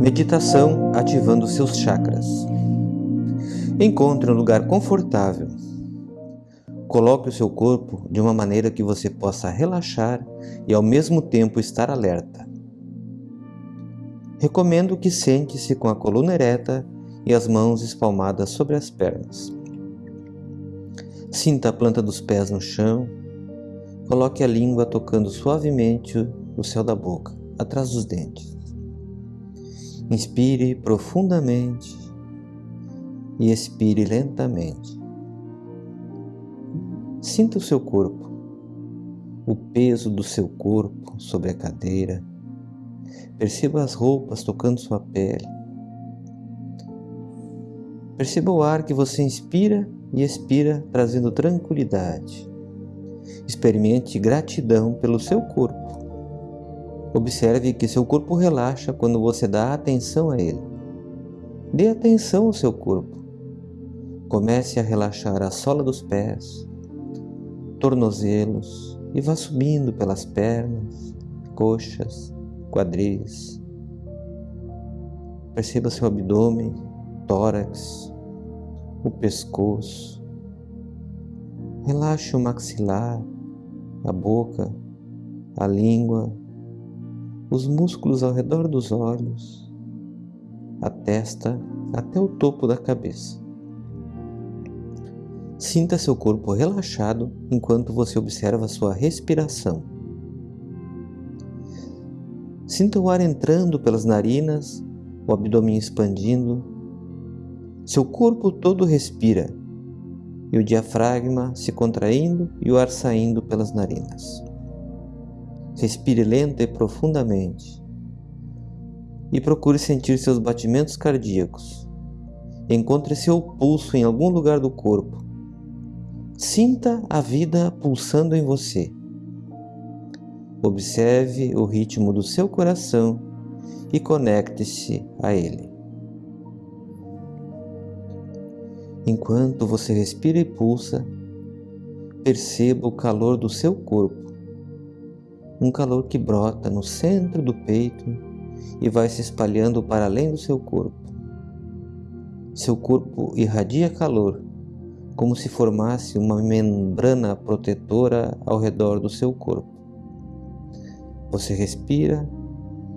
Meditação ativando seus chakras. Encontre um lugar confortável. Coloque o seu corpo de uma maneira que você possa relaxar e ao mesmo tempo estar alerta. Recomendo que sente-se com a coluna ereta e as mãos espalmadas sobre as pernas. Sinta a planta dos pés no chão. Coloque a língua tocando suavemente o céu da boca, atrás dos dentes. Inspire profundamente e expire lentamente. Sinta o seu corpo, o peso do seu corpo sobre a cadeira. Perceba as roupas tocando sua pele. Perceba o ar que você inspira e expira, trazendo tranquilidade. Experimente gratidão pelo seu corpo. Observe que seu corpo relaxa quando você dá atenção a ele. Dê atenção ao seu corpo. Comece a relaxar a sola dos pés, tornozelos e vá subindo pelas pernas, coxas, quadris. Perceba seu abdômen, tórax, o pescoço. Relaxe o maxilar, a boca, a língua, os músculos ao redor dos olhos, a testa até o topo da cabeça. Sinta seu corpo relaxado enquanto você observa sua respiração. Sinta o ar entrando pelas narinas, o abdômen expandindo. Seu corpo todo respira e o diafragma se contraindo e o ar saindo pelas narinas. Respire lenta e profundamente. E procure sentir seus batimentos cardíacos. Encontre seu pulso em algum lugar do corpo. Sinta a vida pulsando em você. Observe o ritmo do seu coração e conecte-se a ele. Enquanto você respira e pulsa, perceba o calor do seu corpo um calor que brota no centro do peito e vai se espalhando para além do seu corpo. Seu corpo irradia calor, como se formasse uma membrana protetora ao redor do seu corpo. Você respira,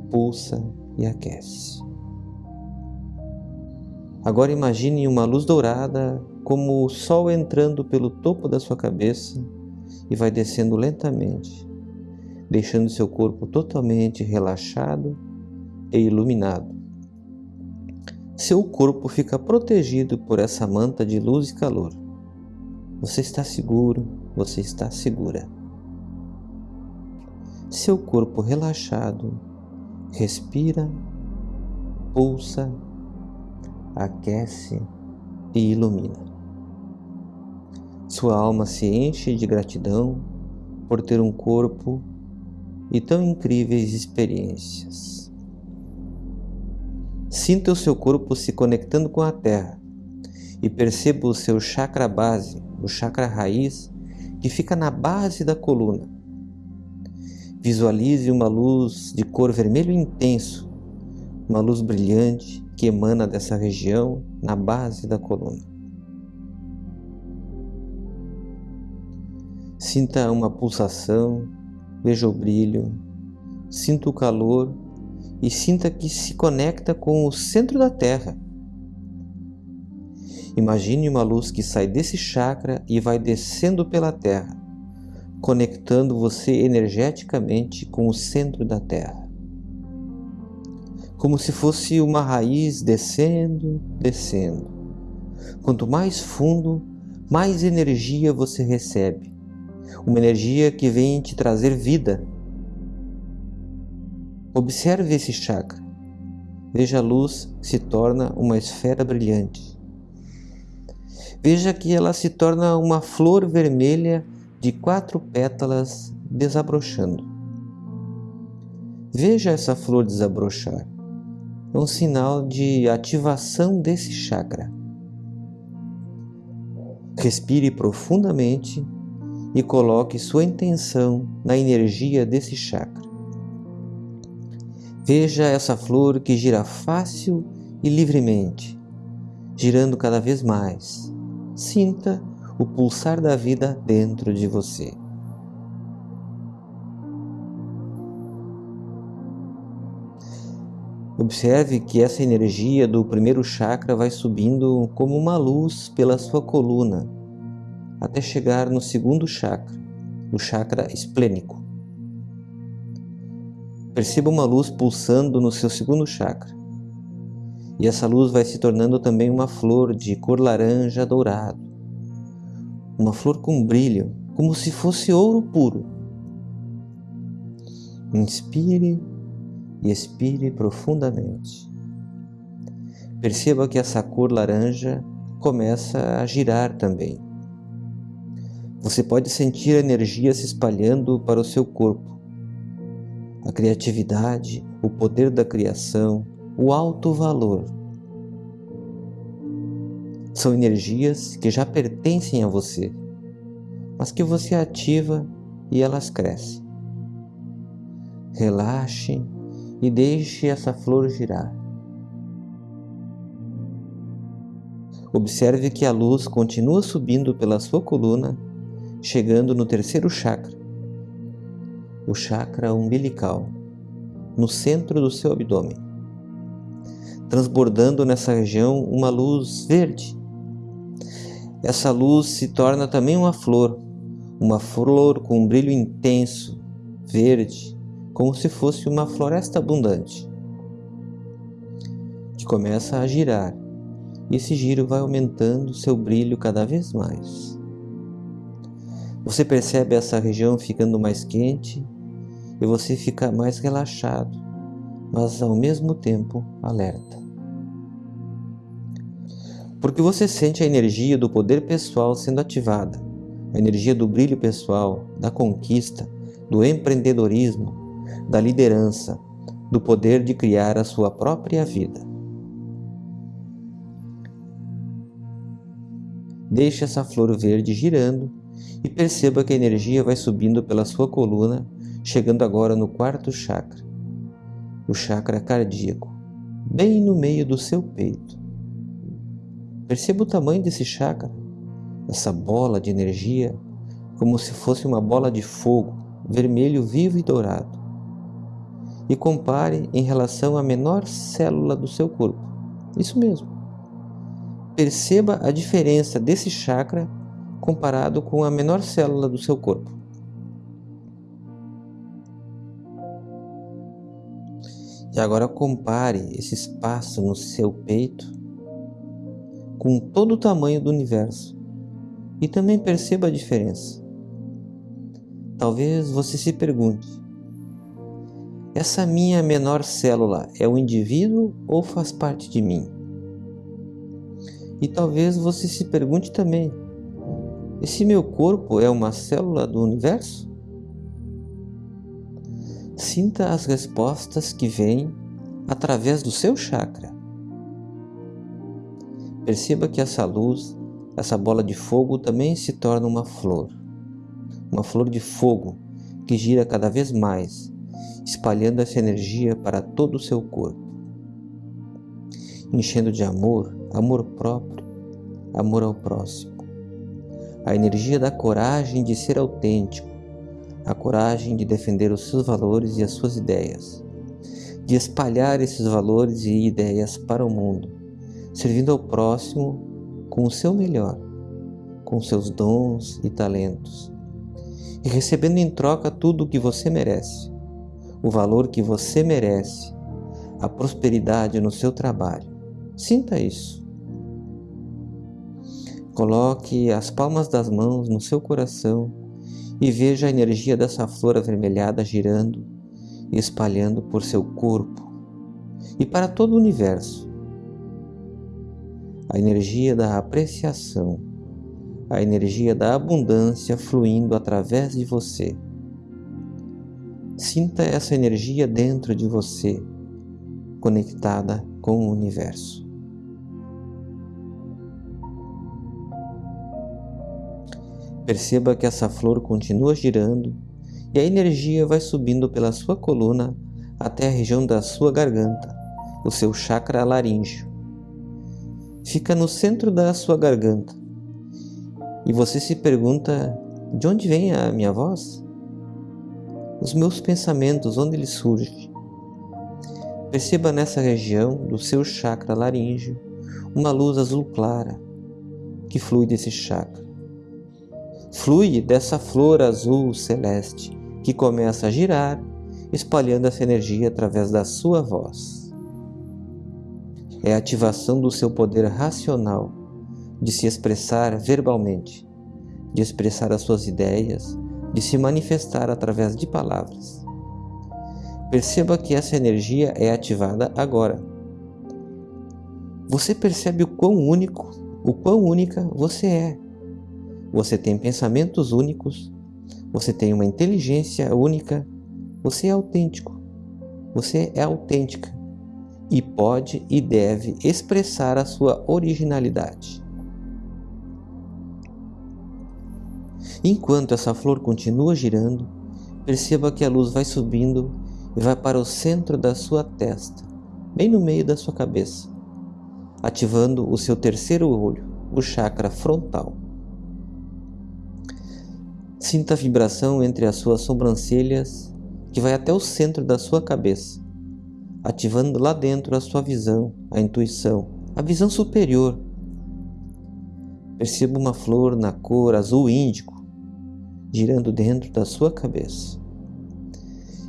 pulsa e aquece. Agora imagine uma luz dourada como o sol entrando pelo topo da sua cabeça e vai descendo lentamente deixando seu corpo totalmente relaxado e iluminado. Seu corpo fica protegido por essa manta de luz e calor. Você está seguro, você está segura. Seu corpo relaxado respira, pulsa, aquece e ilumina. Sua alma se enche de gratidão por ter um corpo e tão incríveis experiências. Sinta o seu corpo se conectando com a Terra e perceba o seu chakra base, o chakra raiz, que fica na base da coluna. Visualize uma luz de cor vermelho intenso, uma luz brilhante que emana dessa região na base da coluna. Sinta uma pulsação Veja o brilho, sinta o calor e sinta que se conecta com o centro da Terra. Imagine uma luz que sai desse chakra e vai descendo pela Terra, conectando você energeticamente com o centro da Terra. Como se fosse uma raiz descendo, descendo. Quanto mais fundo, mais energia você recebe uma energia que vem te trazer vida. Observe esse chakra. Veja a luz se torna uma esfera brilhante. Veja que ela se torna uma flor vermelha de quatro pétalas desabrochando. Veja essa flor desabrochar. É um sinal de ativação desse chakra. Respire profundamente e coloque sua intenção na energia desse chakra. Veja essa flor que gira fácil e livremente, girando cada vez mais. Sinta o pulsar da vida dentro de você. Observe que essa energia do primeiro chakra vai subindo como uma luz pela sua coluna, até chegar no segundo chakra, o chakra esplênico. Perceba uma luz pulsando no seu segundo chakra. E essa luz vai se tornando também uma flor de cor laranja dourado. Uma flor com brilho, como se fosse ouro puro. Inspire e expire profundamente. Perceba que essa cor laranja começa a girar também. Você pode sentir a energia se espalhando para o seu corpo. A criatividade, o poder da criação, o alto valor. São energias que já pertencem a você, mas que você ativa e elas crescem. Relaxe e deixe essa flor girar. Observe que a luz continua subindo pela sua coluna, chegando no terceiro chakra, o chakra umbilical, no centro do seu abdômen, transbordando nessa região uma luz verde. Essa luz se torna também uma flor, uma flor com um brilho intenso, verde, como se fosse uma floresta abundante, que começa a girar, e esse giro vai aumentando seu brilho cada vez mais. Você percebe essa região ficando mais quente e você fica mais relaxado, mas ao mesmo tempo alerta. Porque você sente a energia do poder pessoal sendo ativada, a energia do brilho pessoal, da conquista, do empreendedorismo, da liderança, do poder de criar a sua própria vida. Deixe essa flor verde girando e perceba que a energia vai subindo pela sua coluna, chegando agora no quarto chakra, o chakra cardíaco, bem no meio do seu peito. Perceba o tamanho desse chakra, essa bola de energia, como se fosse uma bola de fogo, vermelho vivo e dourado e compare em relação à menor célula do seu corpo. Isso mesmo. Perceba a diferença desse chakra comparado com a menor célula do seu corpo. E agora compare esse espaço no seu peito com todo o tamanho do universo e também perceba a diferença. Talvez você se pergunte: essa minha menor célula é o indivíduo ou faz parte de mim? E talvez você se pergunte também: esse meu corpo é uma célula do universo? Sinta as respostas que vêm através do seu chakra. Perceba que essa luz, essa bola de fogo também se torna uma flor. Uma flor de fogo que gira cada vez mais espalhando essa energia para todo o seu corpo, enchendo de amor, amor próprio, amor ao próximo. A energia da coragem de ser autêntico, a coragem de defender os seus valores e as suas ideias, de espalhar esses valores e ideias para o mundo, servindo ao próximo com o seu melhor, com seus dons e talentos, e recebendo em troca tudo o que você merece o valor que você merece, a prosperidade no seu trabalho. Sinta isso. Coloque as palmas das mãos no seu coração e veja a energia dessa flor avermelhada girando e espalhando por seu corpo e para todo o universo. A energia da apreciação, a energia da abundância fluindo através de você Sinta essa energia dentro de você, conectada com o universo. Perceba que essa flor continua girando e a energia vai subindo pela sua coluna até a região da sua garganta, o seu chakra laríngeo. Fica no centro da sua garganta. E você se pergunta: de onde vem a minha voz? Os meus pensamentos, onde eles surgem? Perceba nessa região do seu chakra laríngeo uma luz azul clara que flui desse chakra. Flui dessa flor azul celeste que começa a girar, espalhando essa energia através da sua voz. É a ativação do seu poder racional de se expressar verbalmente, de expressar as suas ideias, de se manifestar através de palavras. Perceba que essa energia é ativada agora. Você percebe o quão único, o quão única você é. Você tem pensamentos únicos, você tem uma inteligência única, você é autêntico. Você é autêntica e pode e deve expressar a sua originalidade. Enquanto essa flor continua girando, perceba que a luz vai subindo e vai para o centro da sua testa, bem no meio da sua cabeça, ativando o seu terceiro olho, o chakra frontal. Sinta a vibração entre as suas sobrancelhas que vai até o centro da sua cabeça, ativando lá dentro a sua visão, a intuição, a visão superior. Perceba uma flor na cor azul índico girando dentro da sua cabeça,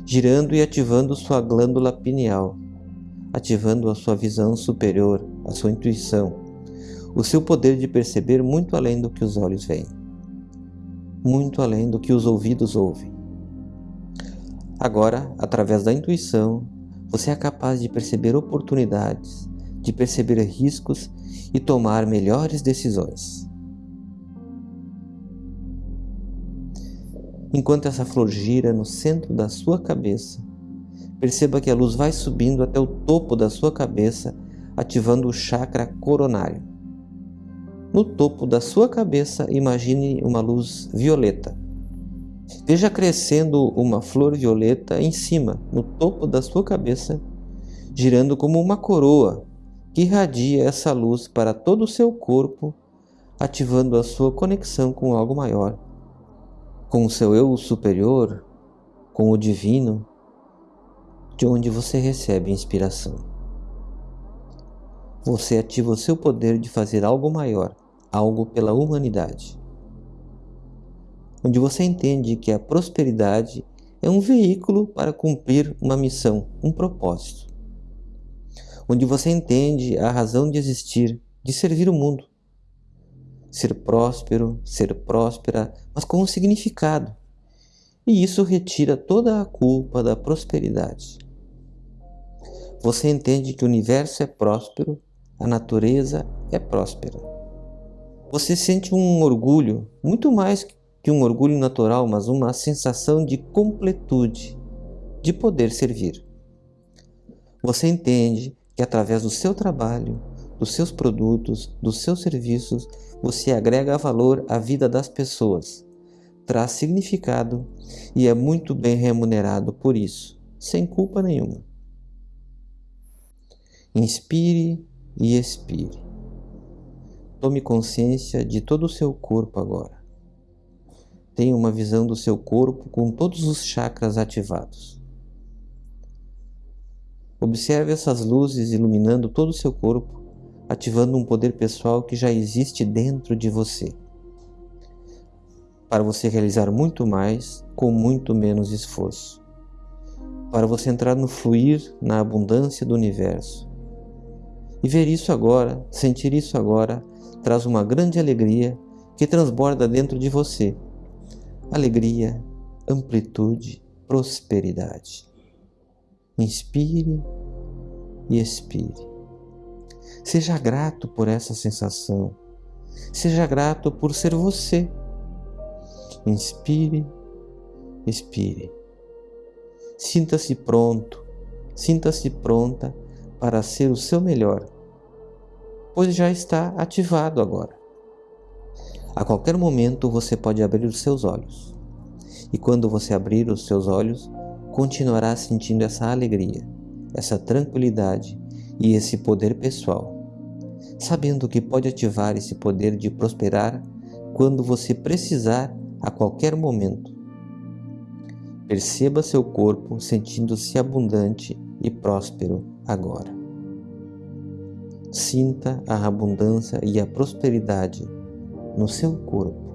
girando e ativando sua glândula pineal, ativando a sua visão superior, a sua intuição, o seu poder de perceber muito além do que os olhos veem, muito além do que os ouvidos ouvem. Agora, através da intuição, você é capaz de perceber oportunidades, de perceber riscos e tomar melhores decisões. Enquanto essa flor gira no centro da sua cabeça, perceba que a luz vai subindo até o topo da sua cabeça, ativando o chakra coronário. No topo da sua cabeça, imagine uma luz violeta. Veja crescendo uma flor violeta em cima, no topo da sua cabeça, girando como uma coroa que irradia essa luz para todo o seu corpo, ativando a sua conexão com algo maior com o seu eu superior, com o divino, de onde você recebe inspiração. Você ativa o seu poder de fazer algo maior, algo pela humanidade. Onde você entende que a prosperidade é um veículo para cumprir uma missão, um propósito. Onde você entende a razão de existir, de servir o mundo ser próspero, ser próspera, mas com um significado. E isso retira toda a culpa da prosperidade. Você entende que o universo é próspero, a natureza é próspera. Você sente um orgulho, muito mais que um orgulho natural, mas uma sensação de completude, de poder servir. Você entende que através do seu trabalho, dos seus produtos, dos seus serviços, você agrega valor à vida das pessoas, traz significado e é muito bem remunerado por isso, sem culpa nenhuma. Inspire e expire. Tome consciência de todo o seu corpo agora. Tenha uma visão do seu corpo com todos os chakras ativados. Observe essas luzes iluminando todo o seu corpo ativando um poder pessoal que já existe dentro de você, para você realizar muito mais com muito menos esforço, para você entrar no fluir, na abundância do universo. E ver isso agora, sentir isso agora, traz uma grande alegria que transborda dentro de você. Alegria, amplitude, prosperidade. Inspire e expire. Seja grato por essa sensação. Seja grato por ser você. Inspire, expire. Sinta-se pronto, sinta-se pronta para ser o seu melhor, pois já está ativado agora. A qualquer momento você pode abrir os seus olhos. E quando você abrir os seus olhos, continuará sentindo essa alegria, essa tranquilidade e esse poder pessoal, sabendo que pode ativar esse poder de prosperar quando você precisar a qualquer momento. Perceba seu corpo sentindo-se abundante e próspero agora. Sinta a abundância e a prosperidade no seu corpo.